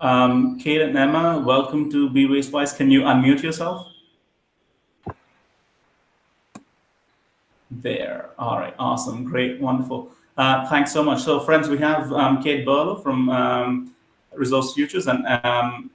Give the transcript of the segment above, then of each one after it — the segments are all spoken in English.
Um, Kate and Emma, welcome to Be Wastewise. Can you unmute yourself? There. All right. Awesome. Great. Wonderful. Uh, thanks so much. So, friends, we have um, Kate Burlow from um, Resource Futures and um,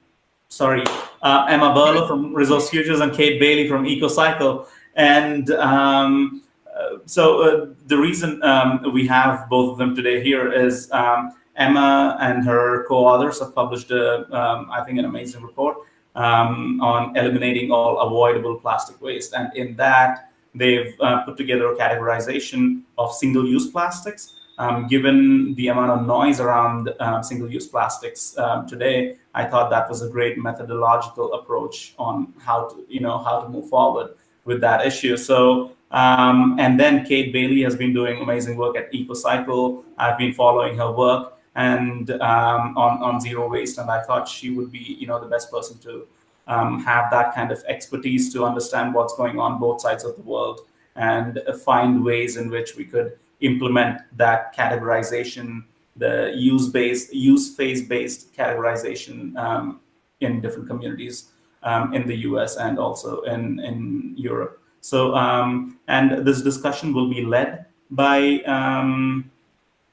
sorry, uh, Emma Burlow from Resource Futures and Kate Bailey from EcoCycle. And um, uh, so uh, the reason um, we have both of them today here is um, Emma and her co-authors have published, a, um, I think, an amazing report um, on eliminating all avoidable plastic waste. And in that, they've uh, put together a categorization of single-use plastics. Um, given the amount of noise around um, single-use plastics um, today, I thought that was a great methodological approach on how to, you know, how to move forward with that issue. So, um, and then Kate Bailey has been doing amazing work at EcoCycle. I've been following her work and um, on on zero waste, and I thought she would be, you know, the best person to um, have that kind of expertise to understand what's going on both sides of the world and find ways in which we could implement that categorization, the use based, use phase based categorization um, in different communities um, in the US and also in, in Europe. So, um, and this discussion will be led by um,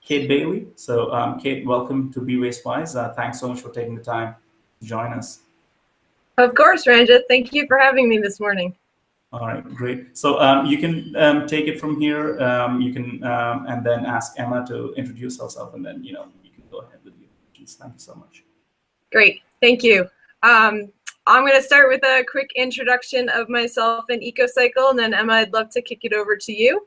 Kate Bailey. So, um, Kate, welcome to Be Wastewise. Uh, thanks so much for taking the time to join us. Of course, Ranjit. Thank you for having me this morning. All right, great. So um, you can um, take it from here. Um, you can um, and then ask Emma to introduce herself, and then you know you can go ahead with your questions. Thank you so much. Great, thank you. Um, I'm going to start with a quick introduction of myself and EcoCycle, and then Emma, I'd love to kick it over to you.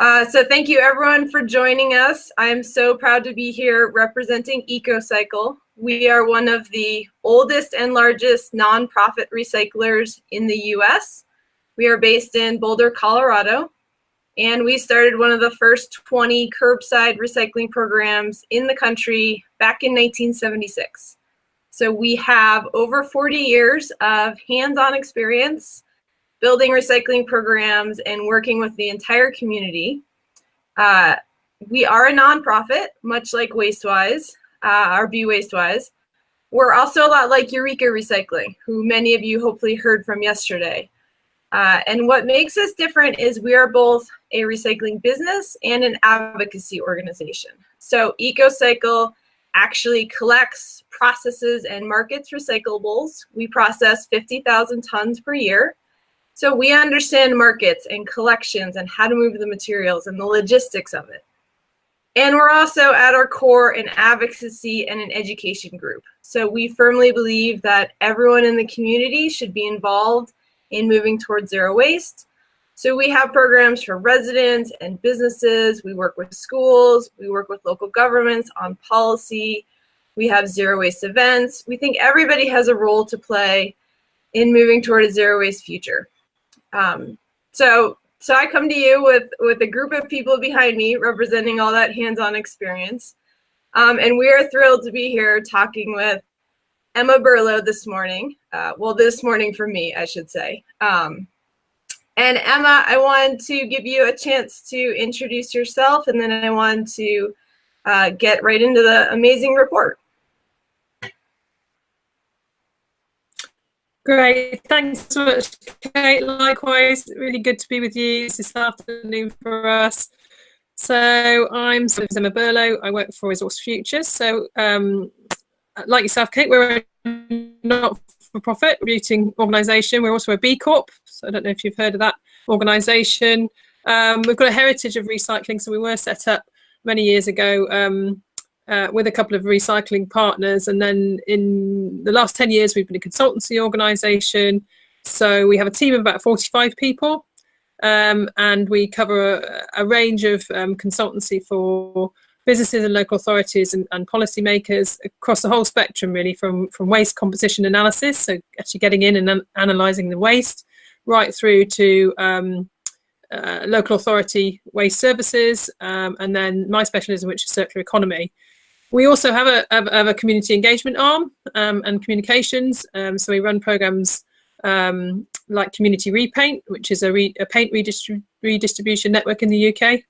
Uh, so thank you everyone for joining us. I am so proud to be here representing EcoCycle. We are one of the oldest and largest nonprofit recyclers in the US. We are based in Boulder, Colorado, and we started one of the first 20 curbside recycling programs in the country back in 1976. So we have over 40 years of hands-on experience building recycling programs and working with the entire community. Uh, we are a nonprofit, much like Wastewise, uh, or Be Wastewise. We're also a lot like Eureka Recycling, who many of you hopefully heard from yesterday. Uh, and what makes us different is we are both a recycling business and an advocacy organization. So EcoCycle actually collects, processes, and markets recyclables. We process 50,000 tons per year. So we understand markets and collections and how to move the materials and the logistics of it. And we're also at our core an advocacy and an education group. So we firmly believe that everyone in the community should be involved in moving towards zero waste. So we have programs for residents and businesses. We work with schools. We work with local governments on policy. We have zero waste events. We think everybody has a role to play in moving toward a zero waste future. Um, so so I come to you with, with a group of people behind me representing all that hands-on experience. Um, and we are thrilled to be here talking with Emma Burlow this morning. Uh, well, this morning for me, I should say. Um, and Emma, I want to give you a chance to introduce yourself, and then I want to uh, get right into the amazing report. Great, thanks so much, Kate. Likewise, really good to be with you this afternoon for us. So I'm Emma Burlow. I work for Resource Futures. So um, like yourself, Kate, we're a not-for-profit routing organisation. We're also a B Corp. So I don't know if you've heard of that organisation. Um, we've got a heritage of recycling. So we were set up many years ago um, uh, with a couple of recycling partners. And then in the last 10 years, we've been a consultancy organisation. So we have a team of about 45 people. Um, and we cover a, a range of um, consultancy for businesses and local authorities and, and policymakers across the whole spectrum, really, from, from waste composition analysis, so actually getting in and an analysing the waste, right through to um, uh, local authority waste services, um, and then my specialism, which is circular economy. We also have a, have a community engagement arm um, and communications. Um, so we run programs um, like Community Repaint, which is a, re a paint redistrib redistribution network in the UK,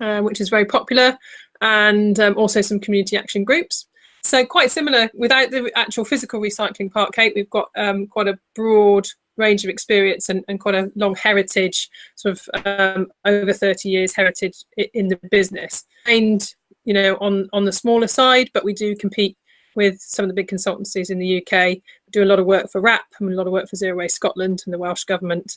uh, which is very popular, and um, also some community action groups. so quite similar without the actual physical recycling part, Kate, we've got um, quite a broad range of experience and, and quite a long heritage, sort of um, over 30 years heritage in the business. And, you know, on, on the smaller side, but we do compete with some of the big consultancies in the UK. We do a lot of work for WRAP and a lot of work for Zero Waste Scotland and the Welsh Government,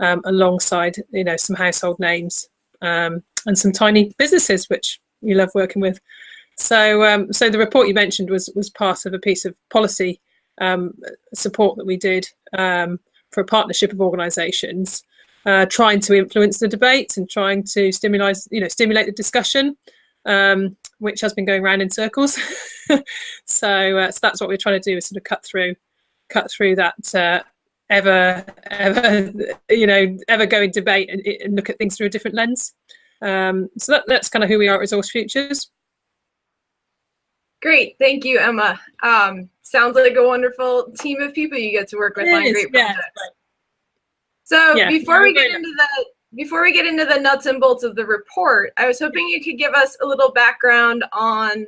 um, alongside, you know, some household names um, and some tiny businesses, which we love working with. So, um, so the report you mentioned was was part of a piece of policy um, support that we did um, for a partnership of organisations, uh, trying to influence the debate and trying to stimulate, you know, stimulate the discussion, um, which has been going around in circles. so, uh, so that's what we're trying to do is sort of cut through, cut through that uh, ever, ever, you know, ever going debate and, and, look at things through a different lens. Um, so that, that's kind of who we are at Resource Futures. Great, thank you, Emma. Um, sounds like a wonderful team of people you get to work with on great projects. So yeah, before we get into the before we get into the nuts and bolts of the report, I was hoping you could give us a little background on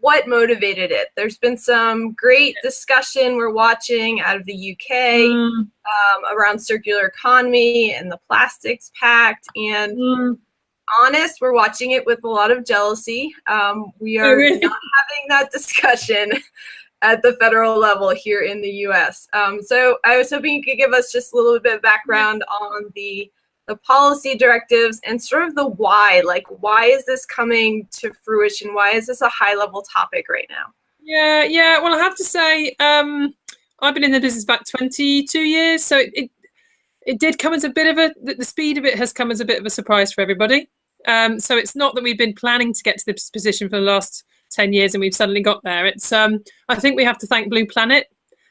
what motivated it. There's been some great discussion we're watching out of the UK mm. um, around circular economy and the plastics pact and mm honest, we're watching it with a lot of jealousy. Um, we are really? not having that discussion at the federal level here in the U.S. Um, so I was hoping you could give us just a little bit of background on the the policy directives and sort of the why. Like, why is this coming to fruition? Why is this a high level topic right now? Yeah, yeah. Well, I have to say, um, I've been in the business about 22 years, so it, it it did come as a bit of a the speed of it has come as a bit of a surprise for everybody. Um, so it's not that we've been planning to get to this position for the last 10 years and we've suddenly got there. It's um, I think we have to thank Blue Planet,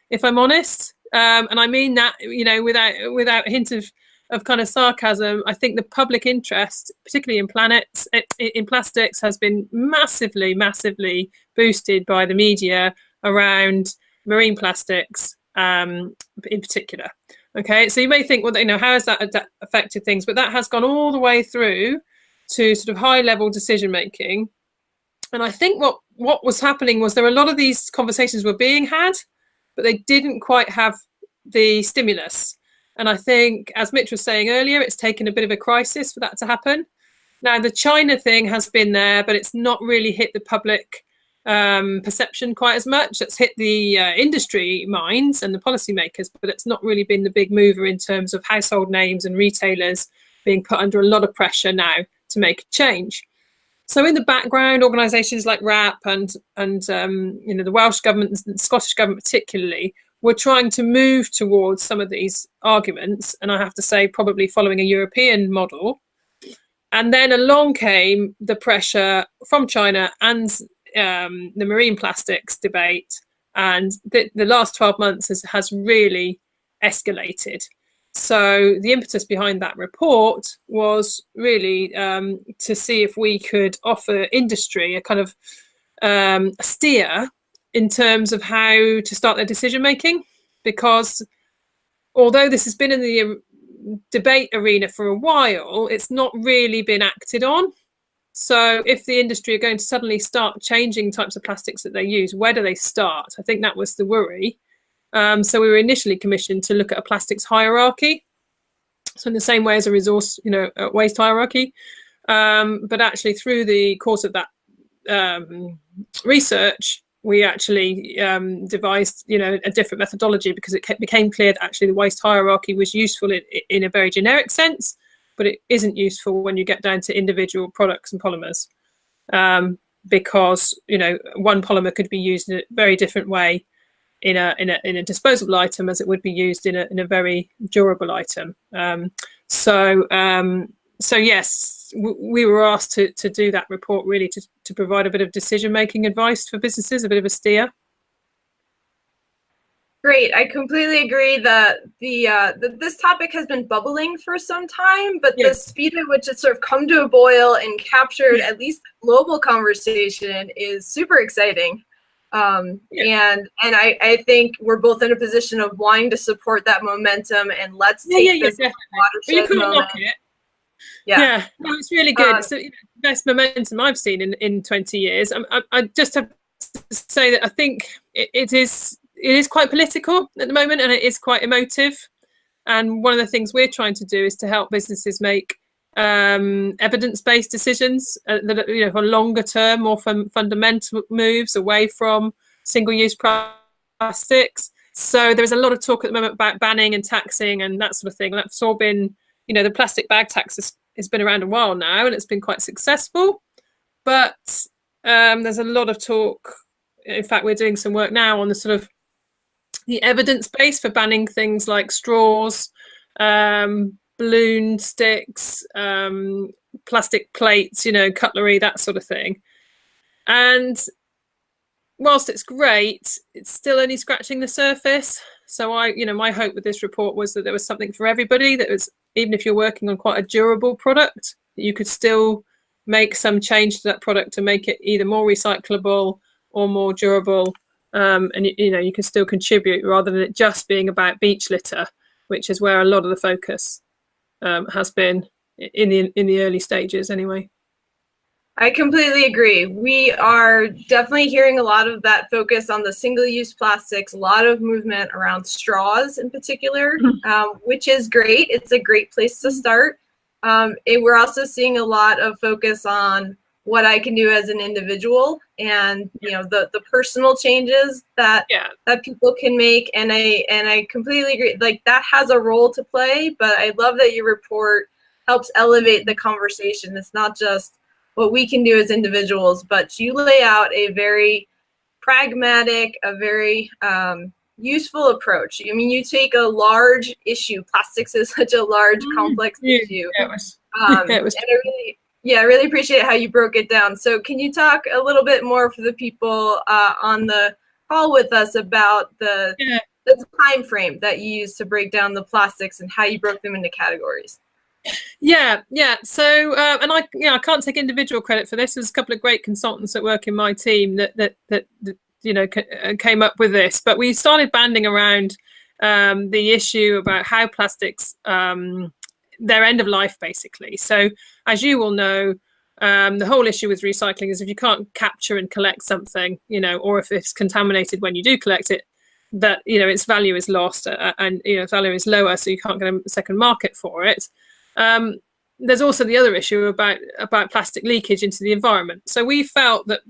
if I'm honest. Um, and I mean that, you know, without without a hint of, of kind of sarcasm, I think the public interest, particularly in planets, in plastics, has been massively, massively boosted by the media around marine plastics um, in particular. Okay, so you may think, well, you know, how has that affected things? But that has gone all the way through to sort of high level decision making. And I think what what was happening was there were a lot of these conversations were being had, but they didn't quite have the stimulus. And I think, as Mitch was saying earlier, it's taken a bit of a crisis for that to happen. Now, the China thing has been there, but it's not really hit the public um, perception quite as much. It's hit the uh, industry minds and the policymakers, but it's not really been the big mover in terms of household names and retailers being put under a lot of pressure now to make a change. So in the background, organisations like WRAP and and um, you know the Welsh government, the Scottish government particularly, were trying to move towards some of these arguments, and I have to say, probably following a European model. And then along came the pressure from China and um, the marine plastics debate, and the, the last 12 months has, has really escalated. So the impetus behind that report was really um, to see if we could offer industry a kind of um, steer in terms of how to start their decision making, because although this has been in the um, debate arena for a while, it's not really been acted on. So if the industry are going to suddenly start changing types of plastics that they use, where do they start? I think that was the worry. Um, so we were initially commissioned to look at a plastics hierarchy. So in the same way as a resource, you know, waste hierarchy. Um, but actually through the course of that um, research, we actually um, devised, you know, a different methodology because it became clear that actually the waste hierarchy was useful in, in a very generic sense, but it isn't useful when you get down to individual products and polymers. Um, because, you know, one polymer could be used in a very different way in a in a in a disposable item as it would be used in a in a very durable item. Um, so um, so yes, we were asked to to do that report really to to provide a bit of decision making advice for businesses, a bit of a steer. Great, I completely agree that the, uh, the this topic has been bubbling for some time, but yes. the speed at which it's sort of come to a boil and captured at least global conversation is super exciting. Um, and and I, I think we're both in a position of wanting to support that momentum and let's yeah, take yeah, this yeah, watershed moment. Yeah, yeah, no, it's really good. Um, it's the best momentum I've seen in, in 20 years. I, I, I just have to say that I think it, it is it is quite political at the moment, and it is quite emotive. And one of the things we're trying to do is to help businesses make um, evidence-based decisions uh, that you know for longer term, more fun fundamental moves away from single-use plastics. So there's a lot of talk at the moment about banning and taxing and that sort of thing. That's all been, you know, the plastic bag tax has, has been around a while now and it's been quite successful. But um, there's a lot of talk. In fact, we're doing some work now on the sort of the evidence base for banning things like straws, um, balloon sticks, um, plastic plates, you know, cutlery, that sort of thing. And whilst it's great, it's still only scratching the surface. So I, you know, my hope with this report was that there was something for everybody. That was even if you're working on quite a durable product, you could still make some change to that product to make it either more recyclable or more durable. Um, and you know, you can still contribute rather than it just being about beach litter, which is where a lot of the focus um, has been in the in the early stages, anyway. I completely agree. We are definitely hearing a lot of that focus on the single-use plastics, a lot of movement around straws in particular, mm-hmm. um, which is great. It's a great place to start. Um, and we're also seeing a lot of focus on what I can do as an individual and you know the the personal changes that yeah. that people can make and I and I completely agree like that has a role to play but I love that your report helps elevate the conversation it's not just what we can do as individuals, but you lay out a very pragmatic, a very um, useful approach. I mean, you take a large issue. Plastics is such a large, mm-hmm. complex yeah, issue. It was, um, it was. Really, yeah, I really appreciate how you broke it down. So, can you talk a little bit more for the people uh, on the call with us about the yeah. the time frame that you used to break down the plastics and how you broke them into categories? Yeah, yeah. So, uh, and I, yeah, I can't take individual credit for this. There's a couple of great consultants that work in my team that that that, that you know uh, came up with this. But we started banding around um, the issue about how plastics um, their end of life, basically. So, as you will know, um, the whole issue with recycling is if you can't capture and collect something, you know, or if it's contaminated when you do collect it, that you know its value is lost uh, and you know value is lower, so you can't get a second market for it. Um, there's also the other issue about about plastic leakage into the environment. So we felt that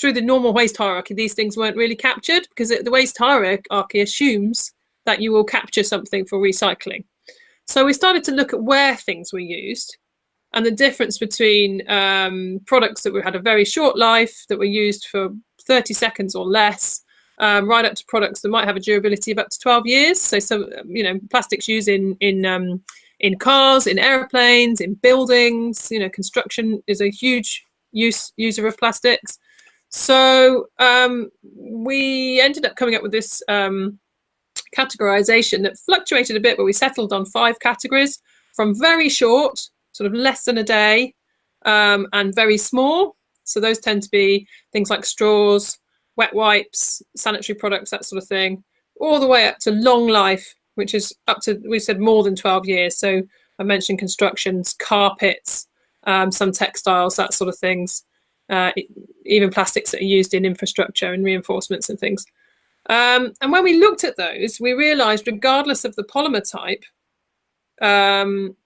through the normal waste hierarchy, these things weren't really captured because the waste hierarchy assumes that you will capture something for recycling. So we started to look at where things were used and the difference between um, products that we had a very short life that were used for 30 seconds or less, um, right up to products that might have a durability of up to 12 years. So some, you know, plastics used in in um, in cars, in airplanes, in buildings. You know, construction is a huge use user of plastics. So um, we ended up coming up with this um, categorization that fluctuated a bit, but we settled on five categories from very short, sort of less than a day, um, and very small. So those tend to be things like straws, wet wipes, sanitary products, that sort of thing, all the way up to long life which is up to, we said more than 12 years. So I mentioned constructions, carpets, um, some textiles, that sort of things, uh, even plastics that are used in infrastructure and reinforcements and things. Um, and when we looked at those, we realized regardless of the polymer type, um,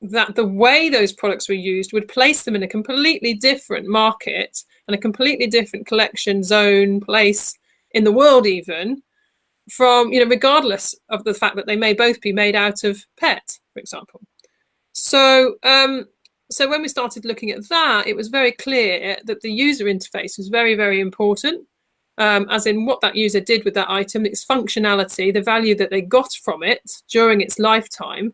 that the way those products were used would place them in a completely different market and a completely different collection zone place in the world even from, you know, regardless of the fact that they may both be made out of PET, for example. So, um, so when we started looking at that, it was very clear that the user interface was very, very important, um, as in what that user did with that item, its functionality, the value that they got from it during its lifetime.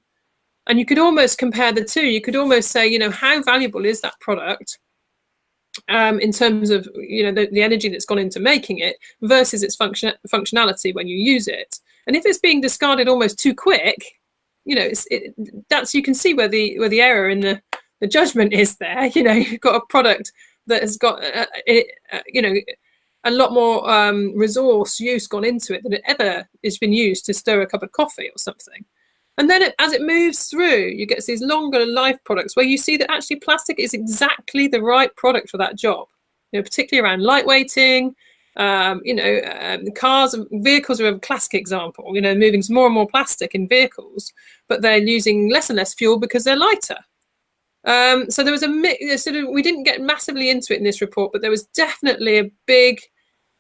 And you could almost compare the two. You could almost say, you know, how valuable is that product um, in terms of you know the, the energy that's gone into making it versus its function functionality when you use it. And if it's being discarded almost too quick, you know, it, that's you can see where the where the error in the the judgment is there. You know, you've got a product that has got uh, it, uh, you know a lot more um, resource use gone into it than it ever has been used to stir a cup of coffee or something. And then it, as it moves through, you get these longer life products where you see that actually plastic is exactly the right product for that job. you know, particularly around lightweighting. Um, you know, um, cars and vehicles are a classic example. You know, moving more and more plastic in vehicles, but they're using less and less fuel because they're lighter. Um, so there was a sort of we didn't get massively into it in this report, but there was definitely a big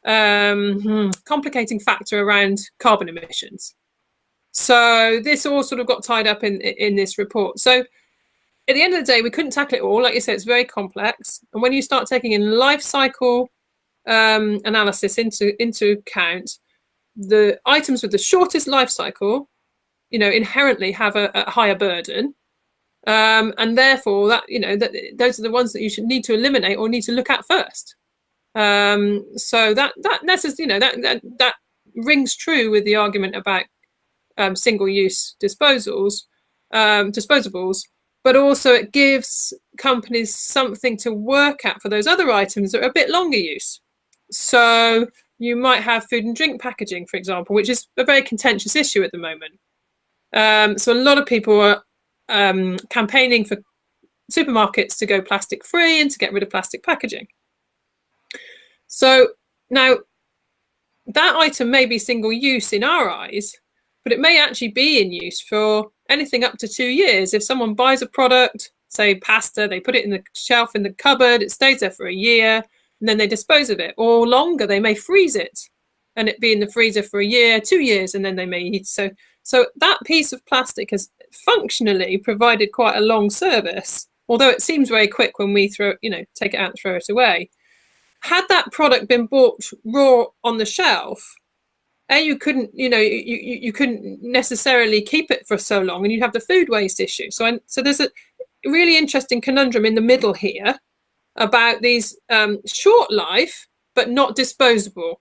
um, hmm, complicating factor around carbon emissions. So this all sort of got tied up in in this report. So at the end of the day, we couldn't tackle it all. Like you said, it's very complex. And when you start taking in life cycle um, analysis into into account, the items with the shortest life cycle, you know, inherently have a, a higher burden. Um, and therefore that, you know, that those are the ones that you should need to eliminate or need to look at first. Um, so that that that's you know that, that that rings true with the argument about um, single-use disposals, um, disposables, but also it gives companies something to work at for those other items that are a bit longer use. So you might have food and drink packaging, for example, which is a very contentious issue at the moment. Um, so a lot of people are um, campaigning for supermarkets to go plastic free and to get rid of plastic packaging. So now that item may be single use in our eyes, but it may actually be in use for anything up to two years. If someone buys a product, say pasta, they put it in the shelf in the cupboard, it stays there for a year, and then they dispose of it. Or longer, they may freeze it and it be in the freezer for a year, two years, and then they may eat. So, so that piece of plastic has functionally provided quite a long service, although it seems very quick when we throw, you know, take it out and throw it away. Had that product been bought raw on the shelf, a you couldn't you know you, you, couldn't necessarily keep it for so long and you'd have the food waste issue. So so there's a really interesting conundrum in the middle here about these um, short life but not disposable.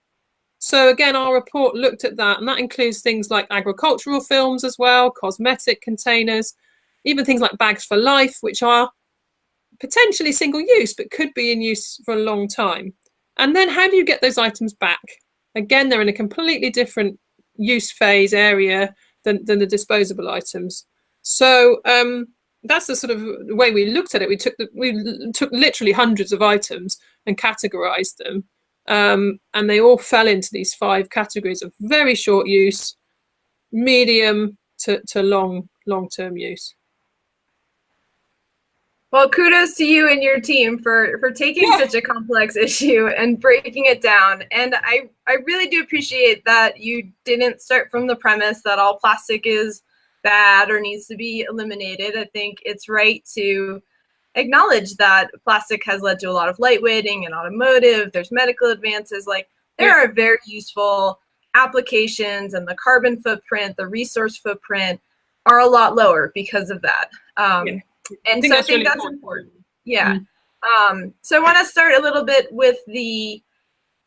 So again our report looked at that and that includes things like agricultural films as well cosmetic containers even things like bags for life which are potentially single use but could be in use for a long time. And then how do you get those items back Again, they're in a completely different use phase area than, than the disposable items. So um, that's the sort of way we looked at it. We took the, we took literally hundreds of items and categorized them, um, and they all fell into these five categories of very short use, medium to, to long long term use. Well, kudos to you and your team for for taking yeah. such a complex issue and breaking it down. And I I really do appreciate that you didn't start from the premise that all plastic is bad or needs to be eliminated. I think it's right to acknowledge that plastic has led to a lot of lightweighting and automotive. There's medical advances. Like there yeah. are very useful applications, and the carbon footprint, the resource footprint are a lot lower because of that. Um, yeah and I so I think really that's important. Yeah. Mm-hmm. Um, so I want to start a little bit with the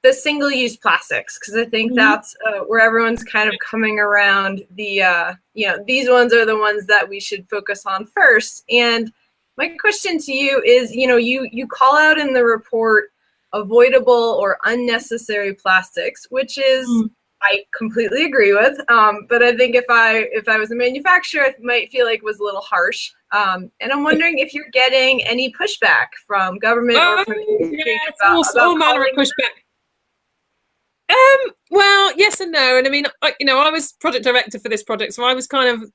the single-use plastics because I think mm-hmm. that's uh, where everyone's kind of coming around. The uh, you know these ones are the ones that we should focus on first. And my question to you is, you know, you you call out in the report avoidable or unnecessary plastics, which is mm-hmm. I completely agree with. Um, but I think if I if I was a manufacturer, it might feel like it was a little harsh. Um, and I'm wondering if you're getting any pushback from government or from oh, yeah, about, all, all manner of pushback. Um, well, yes and no. And I mean, I, you know, I was project director for this project, so I was kind of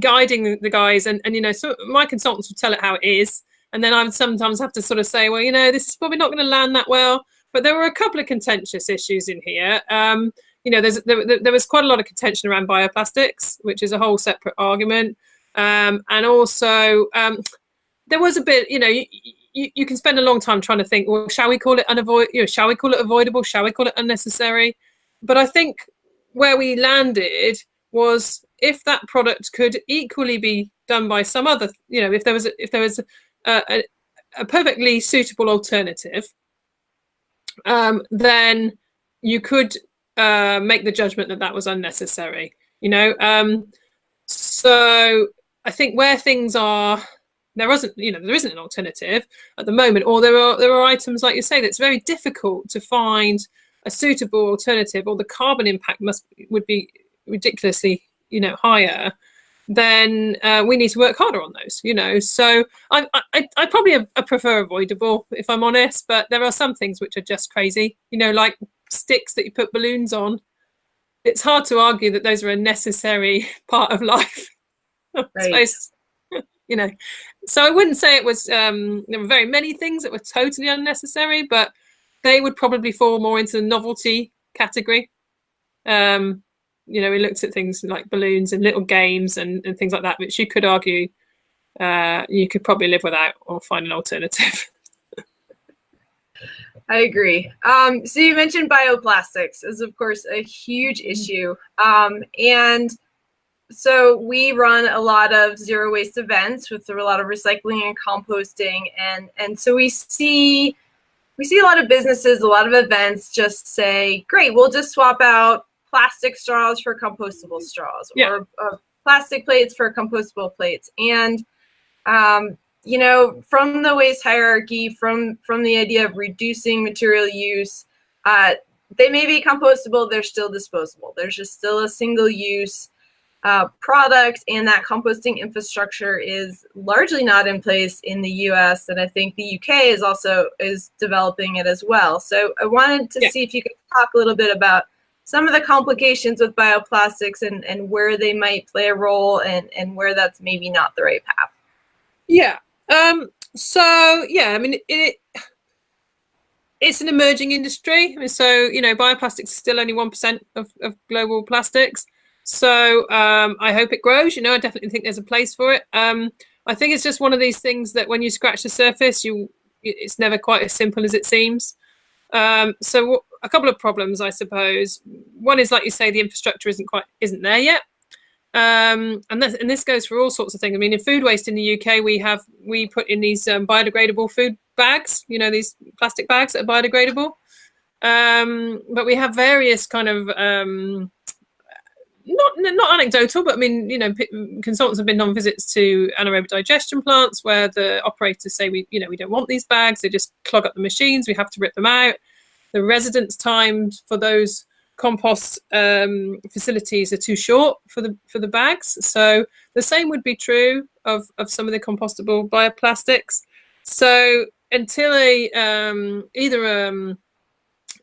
guiding the guys, and and you know, so my consultants would tell it how it is, and then I would sometimes have to sort of say, well, you know, this is probably not going to land that well. But there were a couple of contentious issues in here. Um, you know, there's there, there was quite a lot of contention around bioplastics, which is a whole separate argument. Um, and also, um, there was a bit, you know, you, you, you, can spend a long time trying to think, well, shall we call it unavoid, you know, shall we call it avoidable? Shall we call it unnecessary? But I think where we landed was if that product could equally be done by some other, you know, if there was a, if there was a, a, a perfectly suitable alternative, um, then you could uh, make the judgment that that was unnecessary. You know, um, so I think where things are, there isn't, you know, there isn't an alternative at the moment, or there are there are items like you say that's very difficult to find a suitable alternative, or the carbon impact must would be ridiculously, you know, higher. then uh, we need to work harder on those. You know, so I I, I probably I prefer avoidable if I'm honest, but there are some things which are just crazy. You know, like sticks that you put balloons on. It's hard to argue that those are a necessary part of life. Right. you know, so I wouldn't say it was. Um, there were very many things that were totally unnecessary, but they would probably fall more into the novelty category. Um, you know, we looked at things like balloons and little games and, and things like that, which you could argue uh, you could probably live without or find an alternative. I agree. Um, so you mentioned bioplastics is of course a huge Mm-hmm. issue. Um, and so we run a lot of zero waste events with a lot of recycling and composting and and so we see we see a lot of businesses, a lot of events just say, great, we'll just swap out plastic straws for compostable straws Yeah. or uh, plastic plates for compostable plates. And um, you know, from the waste hierarchy, from from the idea of reducing material use, uh, they may be compostable, they're still disposable. There's just still a single use uh, product, and that composting infrastructure is largely not in place in the U.S. And I think the UK is also is developing it as well. So I wanted to Yeah. see if you could talk a little bit about some of the complications with bioplastics and, and where they might play a role and, and where that's maybe not the right path. Yeah. Um, so yeah, I mean it, it's an emerging industry. So you know, bioplastics is still only one percent of, of global plastics. So um, I hope it grows. You know, I definitely think there's a place for it. Um, I think it's just one of these things that when you scratch the surface, you it's never quite as simple as it seems. Um, so a couple of problems, I suppose. One is like you say, the infrastructure isn't quite isn't there yet um, and this, and this goes for all sorts of things. I mean, in food waste in the UK, we have we put in these um, biodegradable food bags. You know, these plastic bags that are biodegradable. Um, but we have various kind of um, not not anecdotal, but I mean, you know, consultants have been on visits to anaerobic digestion plants where the operators say we, you know, we don't want these bags. They just clog up the machines. We have to rip them out. The residence time for those compost um, facilities are too short for the for the bags. So the same would be true of of some of the compostable bioplastics. So until a um, either um,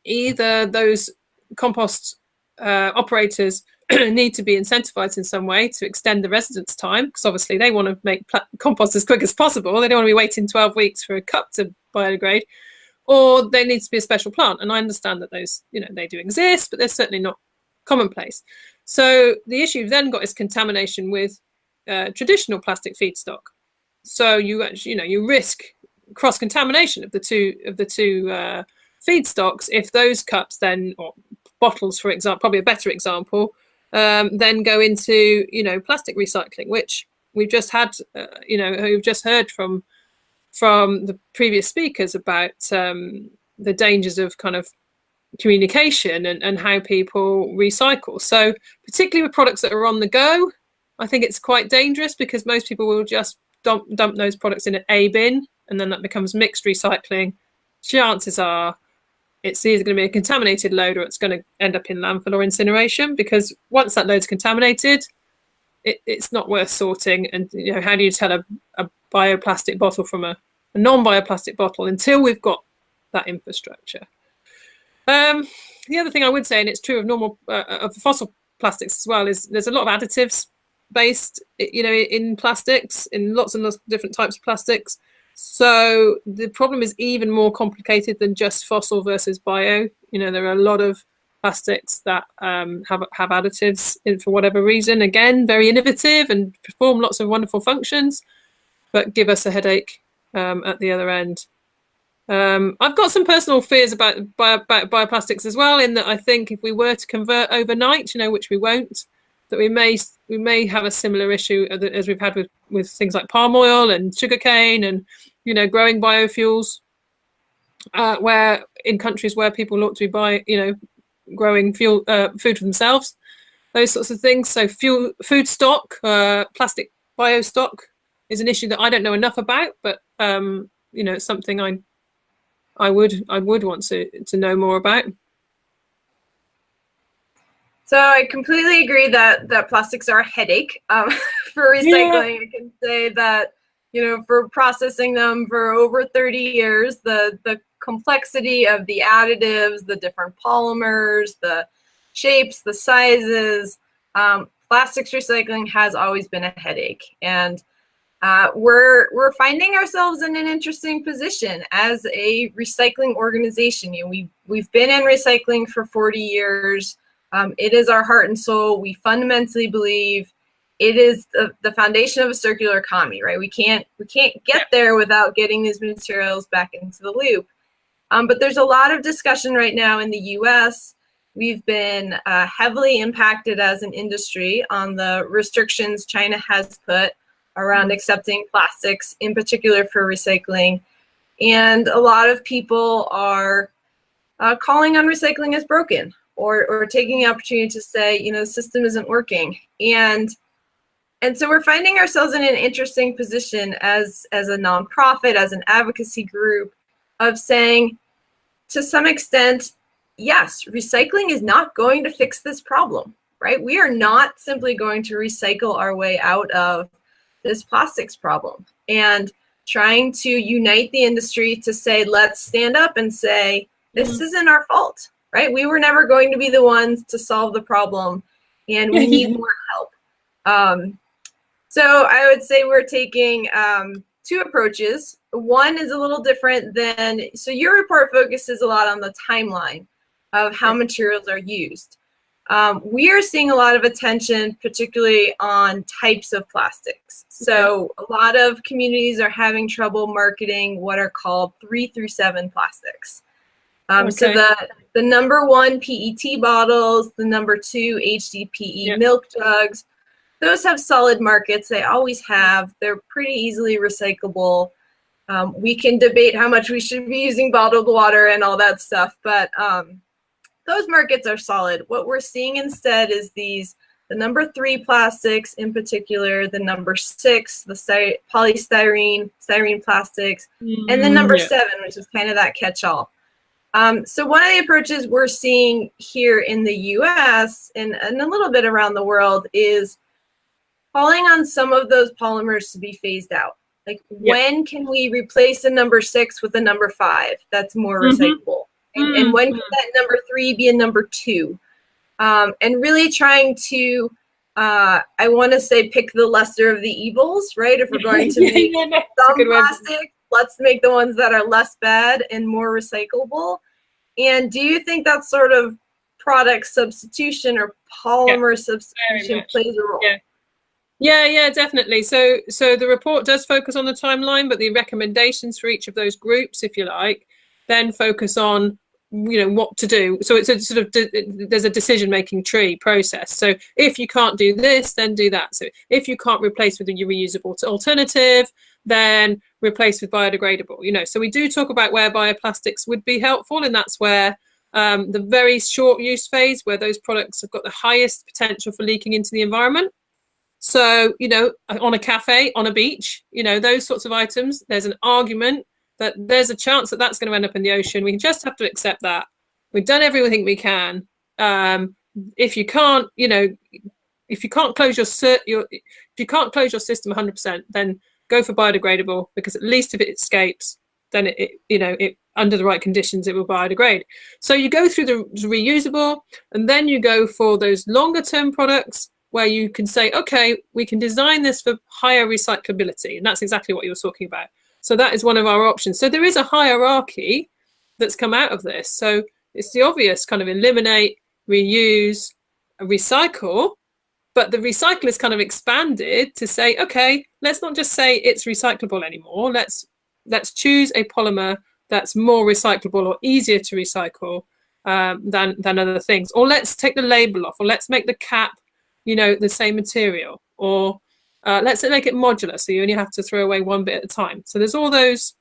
either those compost uh, operators need to be incentivized in some way to extend the residence time because obviously they want to make compost as quick as possible. They don't want to be waiting 12 weeks for a cup to biodegrade or there needs to be a special plant. And I understand that those, you know, they do exist, but they're certainly not commonplace. So the issue you've then got is contamination with uh, traditional plastic feedstock. So you actually, you know, you risk cross contamination of the two of the two uh, feedstocks if those cups then or bottles, for example, probably a better example, um, then go into you know plastic recycling, which we've just had, uh, you know, we've just heard from from the previous speakers about um, the dangers of kind of communication and, and how people recycle. So, particularly with products that are on the go, I think it's quite dangerous because most people will just dump, dump those products in an A bin and then that becomes mixed recycling. Chances are it's either going to be a contaminated load or it's going to end up in landfill or incineration because once that load's contaminated, it, it's not worth sorting. And you know, how do you tell a, a bioplastic bottle from a, a non-bioplastic bottle until we've got that infrastructure? Um, the other thing I would say, and it's true of normal uh, of fossil plastics as well, is there's a lot of additives based, you know, in plastics, in lots and lots of different types of plastics. So the problem is even more complicated than just fossil versus bio. You know, there are a lot of plastics that um, have have additives in for whatever reason. Again, very innovative and perform lots of wonderful functions, but give us a headache um, at the other end. Um, I've got some personal fears about, bio, about bioplastics as well. In that I think if we were to convert overnight, you know, which we won't, that we may we may have a similar issue as we've had with with things like palm oil and sugarcane and you know growing biofuels, uh, where in countries where people ought to be buying, you know, growing fuel uh, food for themselves, those sorts of things. So fuel food stock, uh, plastic bio stock is an issue that I don't know enough about, but um, you know, it's something I I would I would want to to know more about. So I completely agree that that plastics are a headache um, for recycling. Yeah. I can say that you know for processing them for over 30 years, the the complexity of the additives, the different polymers, the shapes, the sizes, um, plastics recycling has always been a headache, and uh, we're we're finding ourselves in an interesting position as a recycling organization. You know, we we've been in recycling for 40 years. Um, it is our heart and soul. We fundamentally believe it is the, the foundation of a circular economy, right? We can't we can't get there without getting these materials back into the loop. Um, but there's a lot of discussion right now in the U.S. We've been uh, heavily impacted as an industry on the restrictions China has put around mm-hmm. accepting plastics, in particular for recycling. And a lot of people are uh, calling on recycling as broken or, or taking the opportunity to say, you know, the system isn't working. And and so we're finding ourselves in an interesting position as as a nonprofit, as an advocacy group, of saying, to some extent, yes, recycling is not going to fix this problem, right? We are not simply going to recycle our way out of this plastics problem. And trying to unite the industry to say, let's stand up and say, this mm-hmm. isn't our fault right? We were never going to be the ones to solve the problem, and we need more help. Um, so I would say we're taking um, two approaches. One is a little different than, so your report focuses a lot on the timeline of how materials are used. Um, we are seeing a lot of attention, particularly on types of plastics. So a lot of communities are having trouble marketing what are called three through seven plastics. Um, okay. So the, the number one PET bottles, the number two HDPE yep. milk jugs, those have solid markets. They always have. They're pretty easily recyclable. Um, we can debate how much we should be using bottled water and all that stuff, but um, those markets are solid. What we're seeing instead is these, the number three plastics in particular, the number six, the polystyrene, styrene plastics, mm, and then number yeah. seven, which is kind of that catch-all. Um, so one of the approaches we're seeing here in the US and, and a little bit around the world is calling on some of those polymers to be phased out. Like yep. when can we replace a number six with a number five that's more mm -hmm. recyclable? And, mm -hmm. and, when can mm-hmm. that number three be a number two? Um, and really trying to, uh, I want to say pick the lesser of the evils, right? If we're going to make yeah, no, some plastic let's make the ones that are less bad and more recyclable. And do you think that sort of product substitution or polymer yeah, substitution plays a role? Yeah. Yeah, yeah, definitely. So, so the report does focus on the timeline, but the recommendations for each of those groups, if you like, then focus on you know what to do so it's a sort of there's a decision making tree process so if you can't do this then do that so if you can't replace with a reusable alternative then replace with biodegradable. You know, so we do talk about where bioplastics would be helpful, and that's where um, the very short use phase, where those products have got the highest potential for leaking into the environment. So, you know, on a cafe, on a beach, you know, those sorts of items, there's an argument that there's a chance that that's going to end up in the ocean. We just have to accept that. We've done everything we can. Um, if you can't, you know, if you can't close your, your if you can't close your system 100%, then go for biodegradable because at least if it escapes, then it, it, you know it under the right conditions it will biodegrade. So you go through the reusable, and then you go for those longer term products where you can say, okay, we can design this for higher recyclability, and that's exactly what you were talking about. So that is one of our options. So there is a hierarchy that's come out of this. So it's the obvious kind of eliminate, reuse, recycle, but the recycle is kind of expanded to say, okay, let's not just say it's recyclable anymore. Let's let's choose a polymer that's more recyclable or easier to recycle um, than than other things. Or let's take the label off, or let's make the cap, you know, the same material, or uh, let's make it modular, so you only have to throw away one bit at a time. So there's all those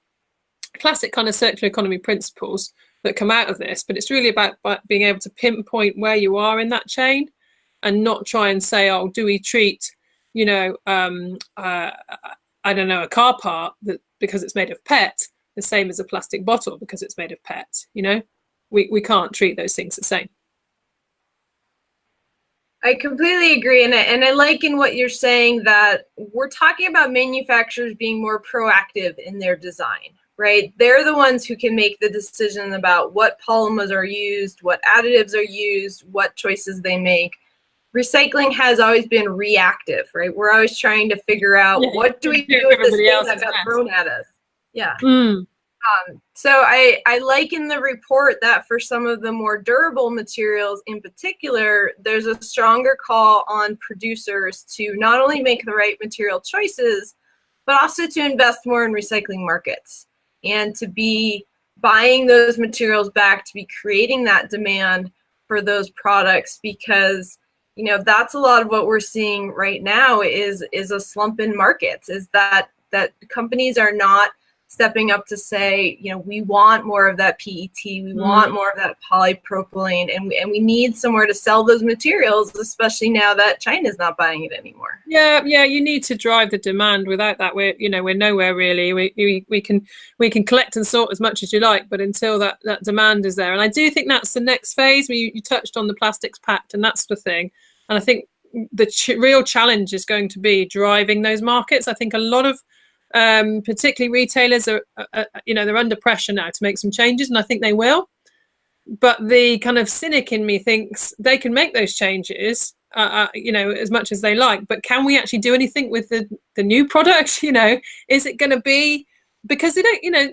classic kind of circular economy principles that come out of this, but it's really about, being able to pinpoint where you are in that chain and not try and say, oh, do we treat, you know, um, uh, I don't know, a car part that because it's made of PET the same as a plastic bottle because it's made of PET, you know? We, we can't treat those things the same. I completely agree, and I, and I like in what you're saying that we're talking about manufacturers being more proactive in their design, right? They're the ones who can make the decision about what polymers are used, what additives are used, what choices they make. Recycling has always been reactive, right? We're always trying to figure out Yeah, what do we do with this everybody thing else that is got mess. thrown at us. Yeah. Mm. Um, so I, I like in the report that for some of the more durable materials in particular, there's a stronger call on producers to not only make the right material choices, but also to invest more in recycling markets and to be buying those materials back, to be creating that demand for those products because you know that's a lot of what we're seeing right now is is a slump in markets is that that companies are not stepping up to say, you know, we want more of that PET, we mm-hmm. want more of that polypropylene, and we, and we need somewhere to sell those materials, especially now that China's not buying it anymore. Yeah, yeah, you need to drive the demand. Without that, we're you know we're nowhere really. We, we we can we can collect and sort as much as you like, but until that that demand is there, and I do think that's the next phase. Where you, you touched on the plastics pact, and that's the thing. And I think the ch- real challenge is going to be driving those markets. I think a lot of um, particularly retailers are, uh, you know, they're under pressure now to make some changes, and I think they will. But the kind of cynic in me thinks they can make those changes, uh, uh, you know, as much as they like. But can we actually do anything with the the new product? You know, is it going to be because they don't, you know,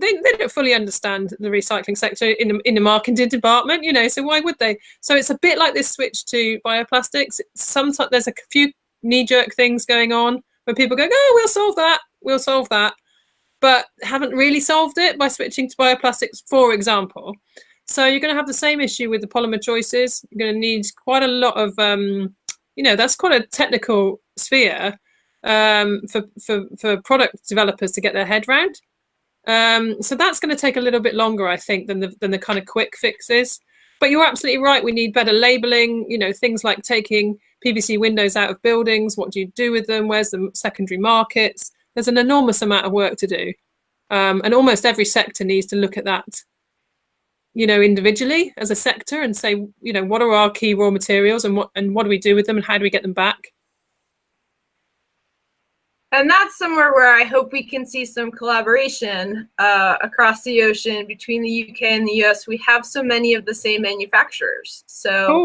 they, they don't fully understand the recycling sector in the in the marketing department, you know. So why would they? So it's a bit like this switch to bioplastics. Sometimes there's a few knee jerk things going on where people go, "Oh, we'll solve that. We'll solve that," but haven't really solved it by switching to bioplastics, for example. So you're going to have the same issue with the polymer choices. You're going to need quite a lot of, um, you know, that's quite a technical sphere um, for, for for product developers to get their head round. Um, so that's going to take a little bit longer, I think, than the than the kind of quick fixes. But you're absolutely right. We need better labeling. You know, things like taking PVC windows out of buildings. What do you do with them? Where's the secondary markets? There's an enormous amount of work to do, um, and almost every sector needs to look at that. You know, individually as a sector, and say, you know, what are our key raw materials, and what and what do we do with them, and how do we get them back? And that's somewhere where I hope we can see some collaboration uh, across the ocean between the UK and the US. We have so many of the same manufacturers. So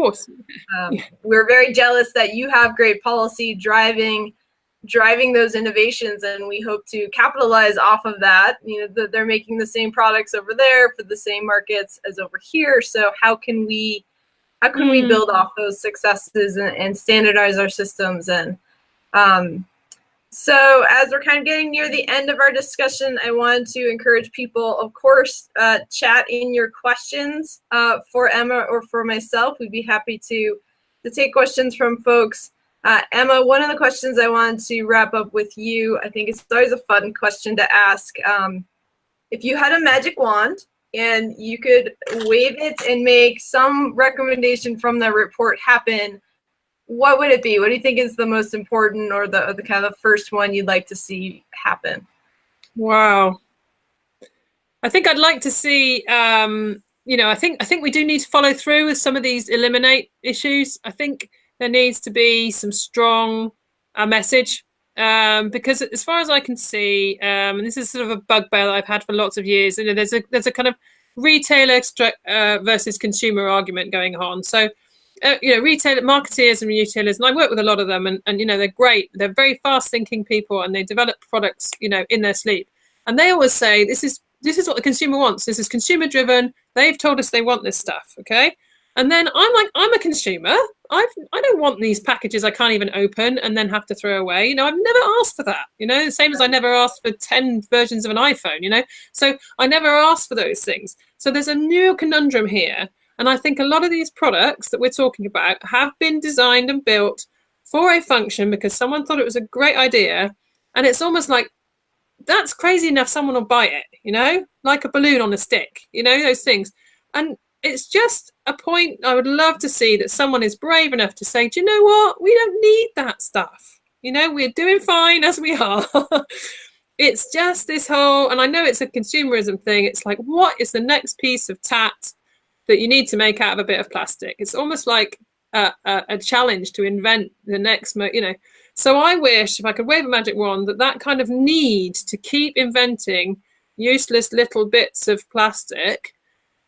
um, we're very jealous that you have great policy driving driving those innovations and we hope to capitalize off of that you know that they're making the same products over there for the same markets as over here so how can we how can we Mm. build off those successes and, and standardize our systems and um, so as we're kind of getting near the end of our discussion, I wanted to encourage people, of course, uh, chat in your questions uh, for Emma or for myself. We'd be happy to, to take questions from folks. Uh, Emma, one of the questions I wanted to wrap up with you, I think it's always a fun question to ask. Um, if you had a magic wand and you could wave it and make some recommendation from the report happen, what would it be? What do you think is the most important or the, the kind of the first one you'd like to see happen? Wow. I think I'd like to see um, you know, I think I think we do need to follow through with some of these eliminate issues. I think there needs to be some strong uh, message um, because as far as I can see, um, and this is sort of a bugbear that I've had for lots of years, you know, there's a there's a kind of retailer uh, versus consumer argument going on. So, uh, you know, retailer marketeers and retailers, and I work with a lot of them, and, and you know, they're great. They're very fast thinking people, and they develop products, you know, in their sleep. And they always say this is this is what the consumer wants. This is consumer driven. They've told us they want this stuff. Okay. And then I'm like, I'm a consumer. I've I don't want these packages I can't even open and then have to throw away. You know, I've never asked for that. You know, the same as I never asked for 10 versions of an iPhone, you know. So I never asked for those things. So there's a new conundrum here. And I think a lot of these products that we're talking about have been designed and built for a function because someone thought it was a great idea. And it's almost like that's crazy enough someone will buy it, you know, like a balloon on a stick, you know, those things. And it's just a point I would love to see that someone is brave enough to say, do you know what? We don't need that stuff. You know, we're doing fine as we are. it's just this whole, and I know it's a consumerism thing. It's like, what is the next piece of tat that you need to make out of a bit of plastic? It's almost like a, a, a challenge to invent the next, you know. So I wish if I could wave a magic wand that that kind of need to keep inventing useless little bits of plastic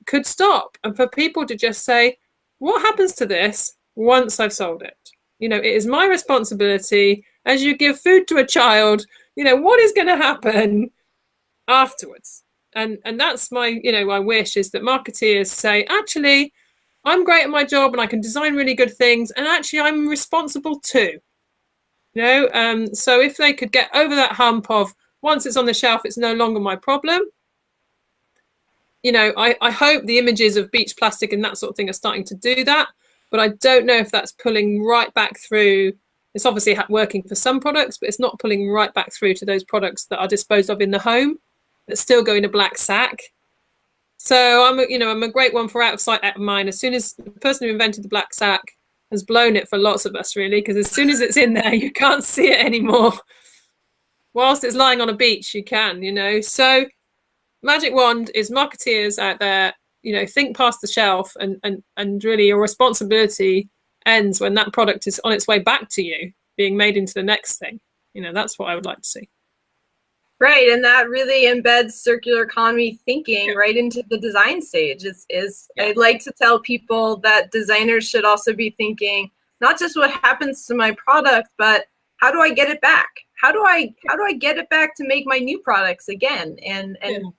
could stop and for people to just say, what happens to this once I've sold it? You know, it is my responsibility as you give food to a child, you know, what is going to happen afterwards? And and that's my, you know, my wish is that marketeers say, actually, I'm great at my job and I can design really good things, and actually I'm responsible too. You know, um, so if they could get over that hump of once it's on the shelf, it's no longer my problem. You know, I, I hope the images of beach plastic and that sort of thing are starting to do that, but I don't know if that's pulling right back through. It's obviously working for some products, but it's not pulling right back through to those products that are disposed of in the home that still go in a black sack. So I'm, you know, I'm a great one for out of sight, out of mind. As soon as the person who invented the black sack has blown it for lots of us really because as soon as it's in there you can't see it anymore whilst it's lying on a beach you can you know so magic wand is marketeers out there you know think past the shelf and and and really your responsibility ends when that product is on its way back to you being made into the next thing you know that's what i would like to see Right, and that really embeds circular economy thinking yeah. right into the design stage. Is is yeah. I'd like to tell people that designers should also be thinking not just what happens to my product, but how do I get it back? How do I how do I get it back to make my new products again? And and yeah.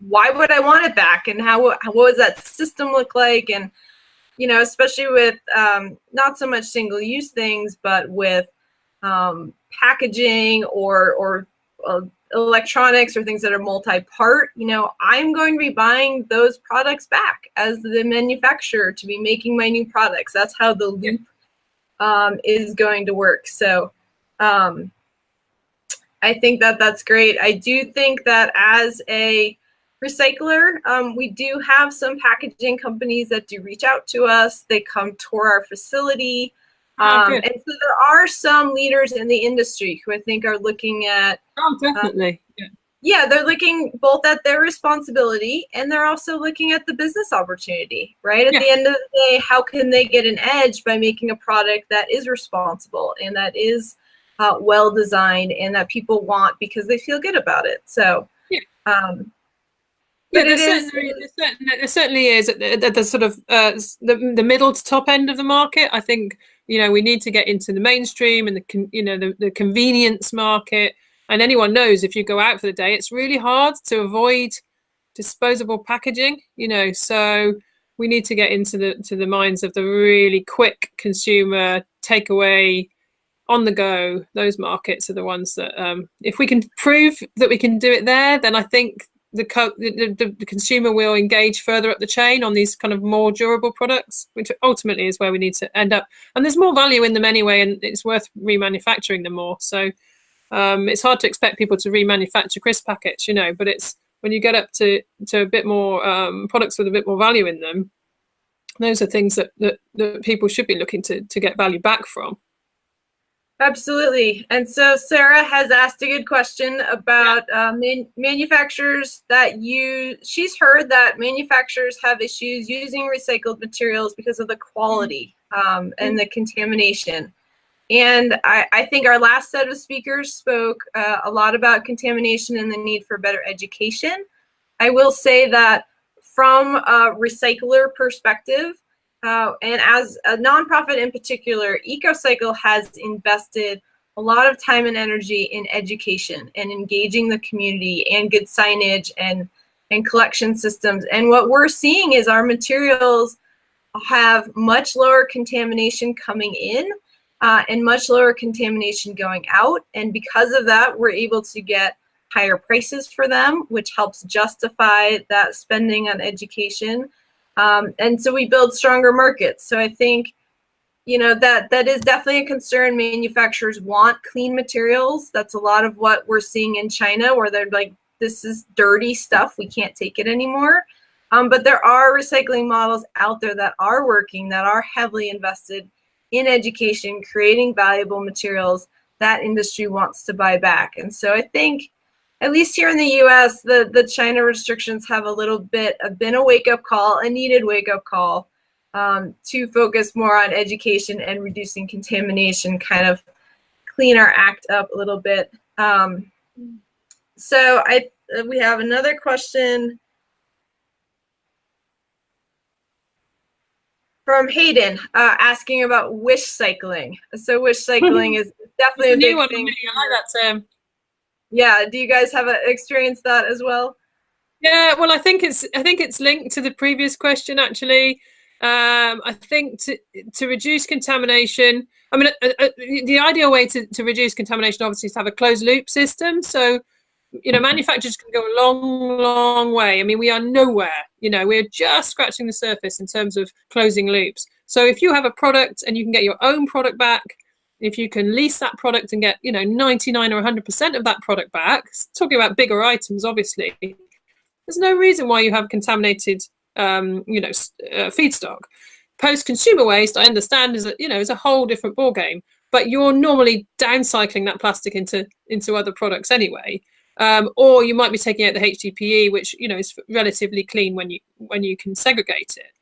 why would I want it back? And how, how what does that system look like? And you know, especially with um, not so much single use things, but with um, packaging or or uh, electronics or things that are multi-part, you know, I'm going to be buying those products back as the manufacturer to be making my new products. That's how the loop um, is going to work. So um, I think that that's great. I do think that as a recycler, um, we do have some packaging companies that do reach out to us. They come tour our facility. Oh, um, and so there are some leaders in the industry who I think are looking at. Oh, definitely. Uh, yeah, they're looking both at their responsibility and they're also looking at the business opportunity, right? At yeah. the end of the day, how can they get an edge by making a product that is responsible and that is uh, well designed and that people want because they feel good about it? So, yeah. Um, there certainly, there certainly is at the, the, sort of uh, the, the middle to top end of the market. I think you know we need to get into the mainstream and the you know the, the convenience market and anyone knows if you go out for the day it's really hard to avoid disposable packaging you know so we need to get into the to the minds of the really quick consumer takeaway on the go those markets are the ones that um, if we can prove that we can do it there then i think the, the, the, consumer will engage further up the chain on these kind of more durable products, which ultimately is where we need to end up. And there's more value in them anyway, and it's worth remanufacturing them more. So um, it's hard to expect people to remanufacture crisp packets, you know, but it's when you get up to, to a bit more um, products with a bit more value in them, those are things that, that, that people should be looking to, to get value back from. Absolutely. And so Sarah has asked a good question about uh, man manufacturers that use, she's heard that manufacturers have issues using recycled materials because of the quality um, and the contamination. And I, I, think our last set of speakers spoke uh, a lot about contamination and the need for better education. I will say that from a recycler perspective, uh, and as a nonprofit in particular, EcoCycle has invested a lot of time and energy in education and engaging the community and good signage and, and collection systems. And what we're seeing is our materials have much lower contamination coming in uh, and much lower contamination going out. And because of that, we're able to get higher prices for them, which helps justify that spending on education. Um, and so we build stronger markets. So I think, you know, that that is definitely a concern. Manufacturers want clean materials. That's a lot of what we're seeing in China, where they're like, this is dirty stuff. We can't take it anymore. Um, but there are recycling models out there that are working, that are heavily invested in education, creating valuable materials that industry wants to buy back. And so I think at least here in the US, the, the China restrictions have a little bit of been a wake up call, a needed wake up call. um, to focus more on education and reducing contamination, kind of clean our act up a little bit. Um, so I we have another question from Hayden uh, asking about wish cycling. So wish cycling is definitely a, a big thing. I like that term. Yeah. Do you guys have a, experienced that as well? Yeah. Well, I think it's I think it's linked to the previous question actually. Um, I think to to reduce contamination. I mean, uh, uh, the ideal way to, to reduce contamination obviously is to have a closed loop system. So you know, manufacturers can go a long, long way. I mean, we are nowhere, you know, we're just scratching the surface in terms of closing loops. So if you have a product and you can get your own product back, if you can lease that product and get, you know, 99 or 100% of that product back, talking about bigger items, obviously, there's no reason why you have contaminated, um, you know, uh, feedstock. Post-consumer waste, I understand, is a, you know, is a whole different ball game But you're normally downcycling that plastic into into other products anyway. Um, or you might be taking out the HDPE, which you know is relatively clean when you when you can segregate it.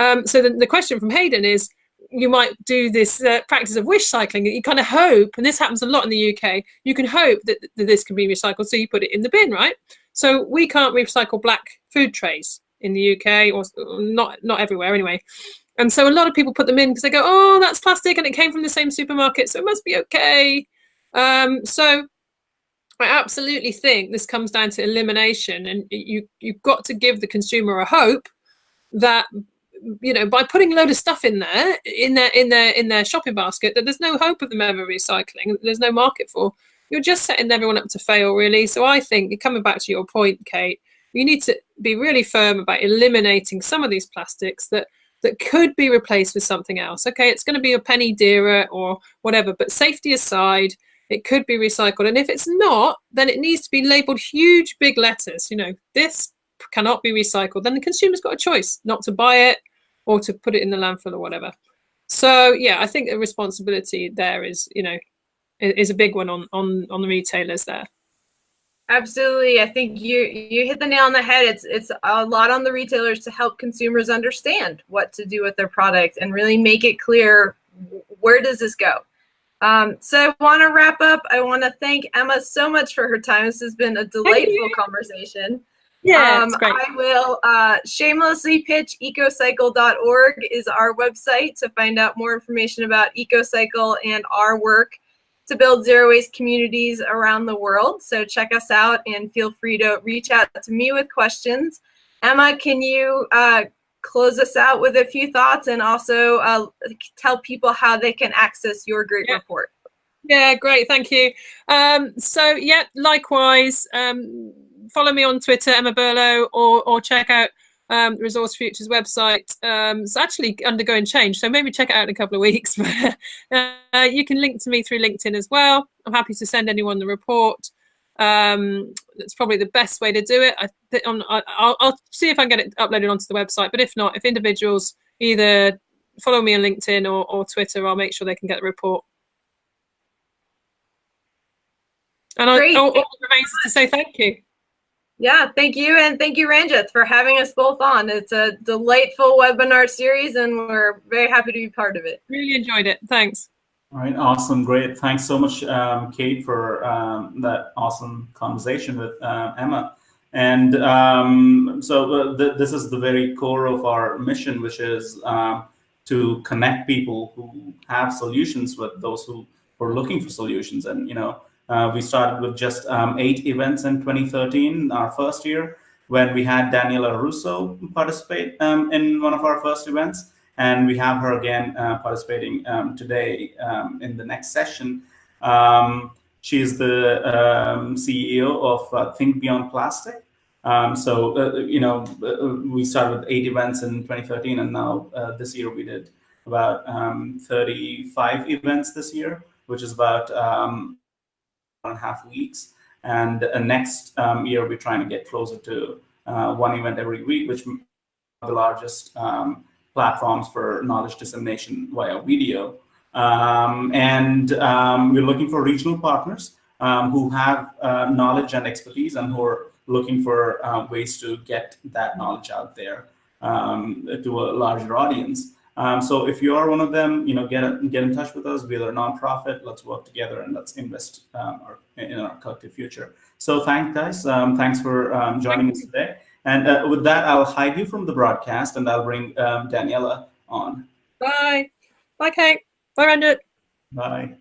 Um, so the, the question from Hayden is, you might do this uh, practice of wish cycling. You kind of hope, and this happens a lot in the UK. You can hope that, that this can be recycled, so you put it in the bin, right? So we can't recycle black food trays in the UK, or not not everywhere anyway. And so a lot of people put them in because they go, oh, that's plastic, and it came from the same supermarket, so it must be okay. Um, so I absolutely think this comes down to elimination, and you you've got to give the consumer a hope that you know by putting a load of stuff in there in their in their in their shopping basket that there's no hope of them ever recycling. There's no market for. You're just setting everyone up to fail, really. So I think coming back to your point, Kate, you need to be really firm about eliminating some of these plastics that that could be replaced with something else. Okay, it's going to be a penny dearer or whatever, but safety aside it could be recycled. And if it's not, then it needs to be labeled huge, big letters. You know, this cannot be recycled. Then the consumer's got a choice not to buy it or to put it in the landfill or whatever. So yeah, I think the responsibility there is, you know, is a big one on on on the retailers there. Absolutely. I think you you hit the nail on the head. It's it's a lot on the retailers to help consumers understand what to do with their product and really make it clear where does this go? Um, so I want to wrap up. I want to thank Emma so much for her time. This has been a delightful conversation. Yeah, um, great. I will uh, shamelessly pitch ecocycle.org is our website to find out more information about EcoCycle and our work to build zero waste communities around the world. So check us out and feel free to reach out to me with questions. Emma, can you uh, close us out with a few thoughts and also uh, tell people how they can access your great yeah. report. Yeah, great. Thank you. Um, so, yeah, likewise, um, follow me on Twitter, Emma Burlow, or, or check out um, Resource Futures website. Um, it's actually undergoing change, so maybe check it out in a couple of weeks. uh, you can link to me through LinkedIn as well. I'm happy to send anyone the report. Um, that's probably the best way to do it. I I'll, I'll see if I can get it uploaded onto the website. But if not, if individuals either follow me on LinkedIn or, or Twitter, I'll make sure they can get the report. And I, all, all remains to say thank you. Yeah, thank you. And thank you, Ranjith, for having us both on. It's a delightful webinar series, and we're very happy to be part of it. Really enjoyed it. Thanks. All right, awesome, great. Thanks so much, um, Kate, for um, that awesome conversation with uh, Emma. And um, so uh, th this is the very core of our mission, which is uh, to connect people who have solutions with those who are looking for solutions. And, you know, uh, we started with just um, eight events in 2013, our first year, when we had Daniela Russo participate um, in one of our first events. And we have her again uh, participating um, today um, in the next session. Um, she is the um, CEO of uh, Think Beyond Plastic. So, uh, you know, uh, we started with eight events in 2013, and now uh, this year we did about um, 35 events this year, which is about and a half weeks. And next year, we're trying to get closer to one event every week, which the largest um, platforms for knowledge dissemination via video. Um, and um, we're looking for regional partners um, who have uh, knowledge and expertise and who are looking for uh, ways to get that knowledge out there. um, to a larger audience. Um, so if you are one of them, you know, get get in touch with us. We are a nonprofit. Let's work together and let's invest um, our, in our collective future. So thanks, guys. Um, thanks for um, joining us today. And uh, with that, I'll hide you from the broadcast, and I'll bring um, Daniela on. Bye. Bye, Kate. Bye, Randall. Bye.